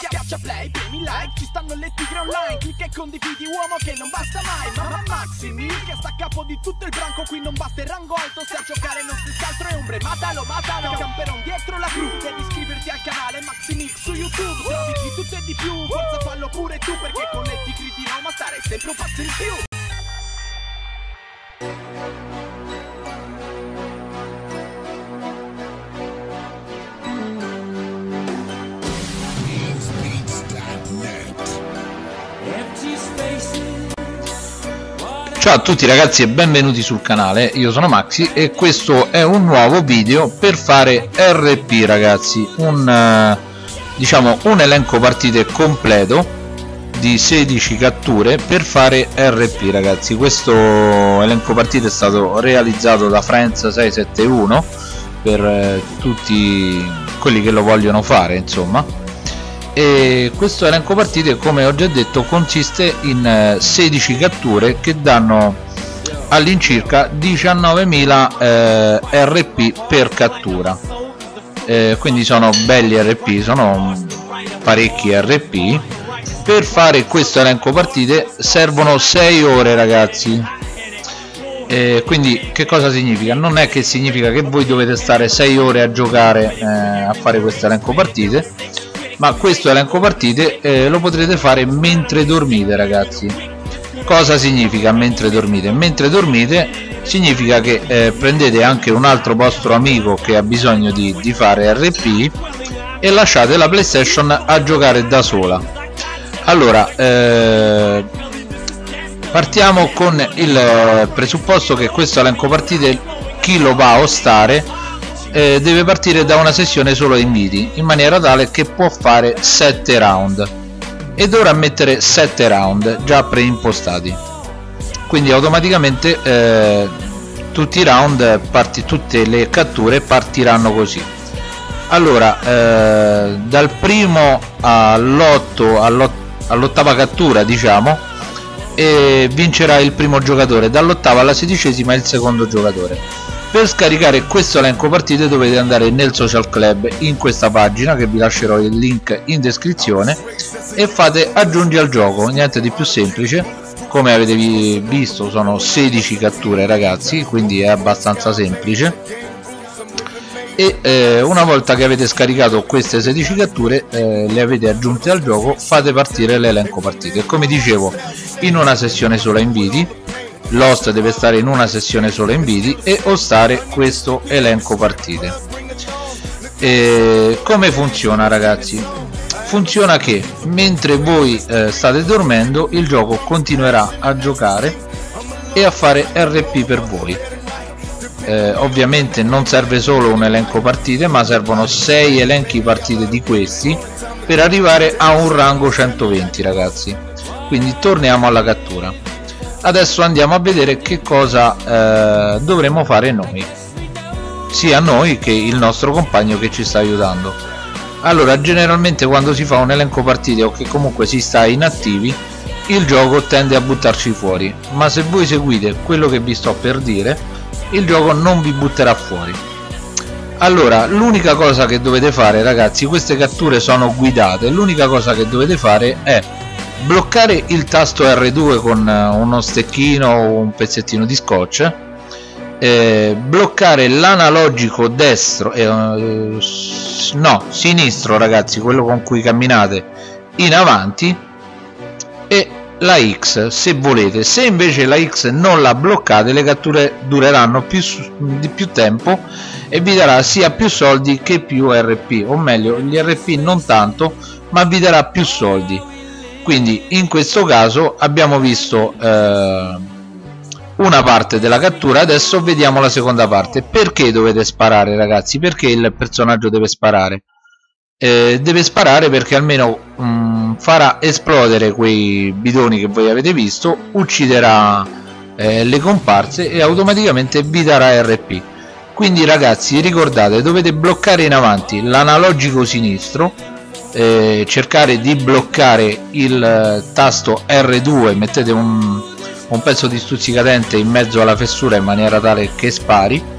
Schiaccia play, premi like, ci stanno le tigre online. Clicca e condividi uomo che non basta mai. Mamma Maximi, che sta a capo di tutto il branco. Qui non basta il rango alto, se a giocare non si altro è ombre. Matalo, matalo, camperon dietro la cru. Devi iscriverti al canale Maximix su YouTube. Trovi di tutto e di più, forza fallo pure tu Perché con le tigre di Roma stare sempre un passo in più Ciao a tutti ragazzi e benvenuti sul canale, io sono Maxi e questo è un nuovo video per fare RP ragazzi, un, eh, diciamo, un elenco partite completo di 16 catture per fare RP ragazzi, questo elenco partite è stato realizzato da Friends 671 per eh, tutti quelli che lo vogliono fare insomma e questo elenco partite come ho già detto consiste in 16 eh, catture che danno all'incirca 19.000 eh, RP per cattura. Eh, quindi sono belli RP sono parecchi RP per fare questo elenco partite servono 6 ore ragazzi. Eh, quindi che cosa significa? non è che significa che voi dovete stare 6 ore a giocare eh, a fare questo elenco partite ma questo elenco partite eh, lo potrete fare mentre dormite ragazzi cosa significa mentre dormite? mentre dormite significa che eh, prendete anche un altro vostro amico che ha bisogno di, di fare RP e lasciate la playstation a giocare da sola allora eh, partiamo con il presupposto che questo elenco partite chi lo va a ostare eh, deve partire da una sessione solo inviti in maniera tale che può fare 7 round. E dovrà mettere 7 round già preimpostati. Quindi automaticamente eh, tutti i round parti, tutte le catture partiranno così. Allora eh, dal primo all'ottava cattura diciamo vincerà il primo giocatore dall'ottava alla sedicesima il secondo giocatore per scaricare questo elenco partite dovete andare nel social club in questa pagina che vi lascerò il link in descrizione e fate aggiungi al gioco niente di più semplice. Come avete visto sono 16 catture ragazzi quindi è abbastanza semplice. E eh, una volta che avete scaricato queste 16 catture eh, le avete aggiunte al gioco fate partire l'elenco partite come dicevo in una sessione sola inviti l'host deve stare in una sessione sola inviti e ostare questo elenco partite. E come funziona ragazzi? Funziona che mentre voi eh, state dormendo il gioco continuerà a giocare e a fare RP per voi. Eh, ovviamente non serve solo un elenco partite ma servono 6 elenchi partite di questi per arrivare a un rango 120 ragazzi. Quindi torniamo alla cattura adesso andiamo a vedere che cosa eh, dovremo fare noi. Sia noi che il nostro compagno che ci sta aiutando. Allora generalmente quando si fa un elenco partite o che comunque si sta inattivi il gioco tende a buttarci fuori. Ma se voi seguite quello che vi sto per dire il gioco non vi butterà fuori. Allora l'unica cosa che dovete fare ragazzi queste catture sono guidate. L'unica cosa che dovete fare è bloccare il tasto R2 con eh, uno stecchino o un pezzettino di scotch eh, bloccare l'analogico destro eh, no sinistro ragazzi quello con cui camminate in avanti e la X se volete. Se invece la X non la bloccate le catture dureranno più, di più tempo e vi darà sia più soldi che più RP o meglio gli RP non tanto ma vi darà più soldi quindi in questo caso abbiamo visto eh, una parte della cattura adesso vediamo la seconda parte. Perché dovete sparare ragazzi? Perché il personaggio deve sparare? Eh, deve sparare perché almeno mh, mm, farà esplodere quei bidoni che voi avete visto ucciderà eh, le comparse e automaticamente vi darà RP quindi ragazzi ricordate dovete bloccare in avanti l'analogico sinistro eh, cercare di bloccare il eh, tasto R2 mettete un, un pezzo di stuzzicadente in mezzo alla fessura in maniera tale che spari.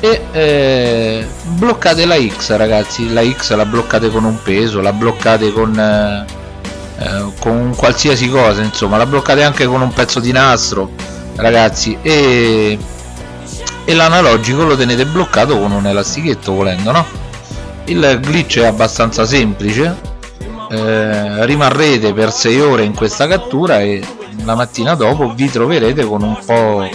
E eh, bloccate la X ragazzi. La X la bloccate con un peso la bloccate con eh, eh, con qualsiasi cosa insomma. La bloccate anche con un pezzo di nastro ragazzi. E, e l'analogico lo tenete bloccato con un elastichetto volendo no il glitch è abbastanza semplice eh, rimarrete per 6 ore in questa cattura e la mattina dopo vi troverete con un po'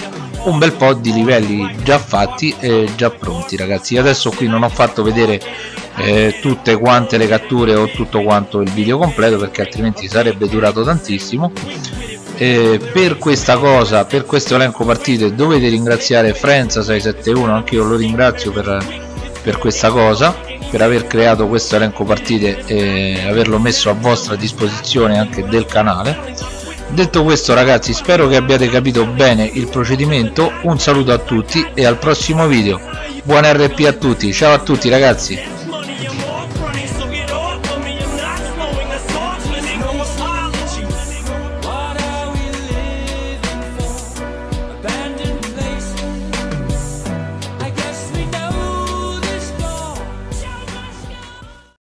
un bel po' di livelli già fatti e già pronti ragazzi. Adesso qui non ho fatto vedere eh, tutte quante le catture o tutto quanto il video completo perché altrimenti sarebbe durato tantissimo. Eh, per questa cosa per questo elenco partite dovete ringraziare Frenza671 anche io lo ringrazio per, per questa cosa per aver creato questo elenco partite e averlo messo a vostra disposizione anche del canale. Detto questo ragazzi spero che abbiate capito bene il procedimento. Un saluto a tutti e al prossimo video. Buon rp a tutti. Ciao a tutti ragazzi